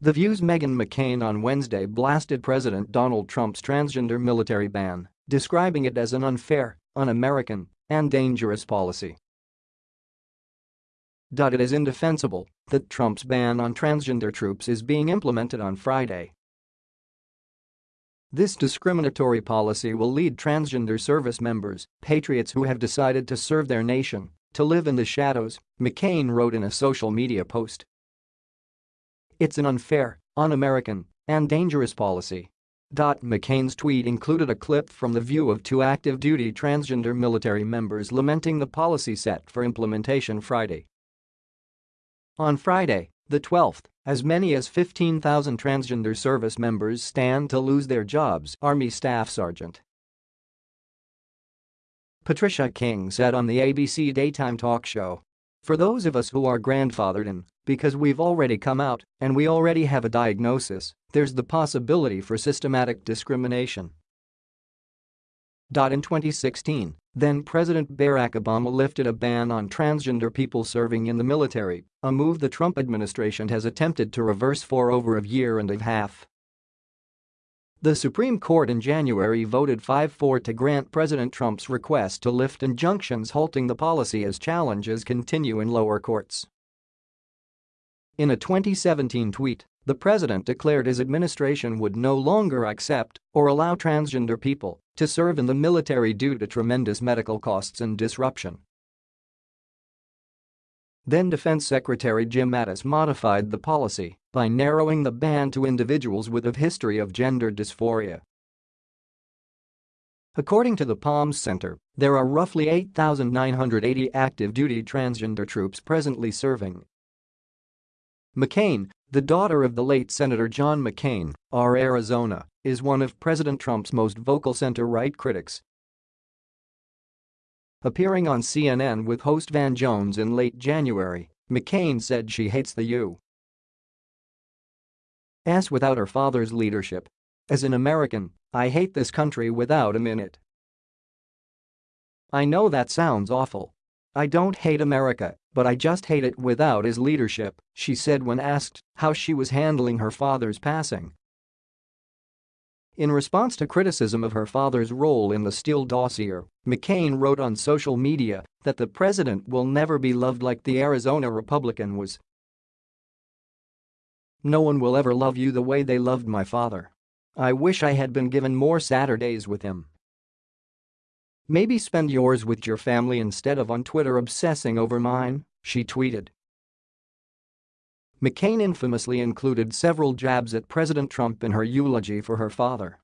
The View's Meghan McCain on Wednesday blasted President Donald Trump's transgender military ban, describing it as an unfair, un-American, and dangerous policy. It is indefensible that Trump's ban on transgender troops is being implemented on Friday. This discriminatory policy will lead transgender service members, patriots who have decided to serve their nation, to live in the shadows, McCain wrote in a social media post. It's an unfair, un-American, and dangerous policy. McCain's tweet included a clip from the view of two active-duty transgender military members lamenting the policy set for implementation Friday. On Friday, the 12th, as many as 15,000 transgender service members stand to lose their jobs, Army Staff Sergeant Patricia King said on the ABC daytime talk show. For those of us who are grandfathered in, because we've already come out and we already have a diagnosis, there's the possibility for systematic discrimination. In 2016, then-President Barack Obama lifted a ban on transgender people serving in the military, a move the Trump administration has attempted to reverse for over a year and a half. The Supreme Court in January voted 5-4 to grant President Trump's request to lift injunctions halting the policy as challenges continue in lower courts. In a 2017 tweet, the president declared his administration would no longer accept or allow transgender people to serve in the military due to tremendous medical costs and disruption. Then Defense Secretary Jim Mattis modified the policy by narrowing the ban to individuals with a history of gender dysphoria. According to the Palms Center, there are roughly 8,980 active-duty transgender troops presently serving. McCain, the daughter of the late Senator John McCain, R. Arizona, is one of President Trump's most vocal center-right critics. Appearing on CNN with host Van Jones in late January, McCain said she hates the U.S. without her father's leadership. As an American, I hate this country without in it. I know that sounds awful. I don't hate America, but I just hate it without his leadership, she said when asked how she was handling her father's passing. In response to criticism of her father's role in the Steele dossier, McCain wrote on social media that the president will never be loved like the Arizona Republican was. No one will ever love you the way they loved my father. I wish I had been given more Saturdays with him. Maybe spend yours with your family instead of on Twitter obsessing over mine, she tweeted. McCain infamously included several jabs at President Trump in her eulogy for her father.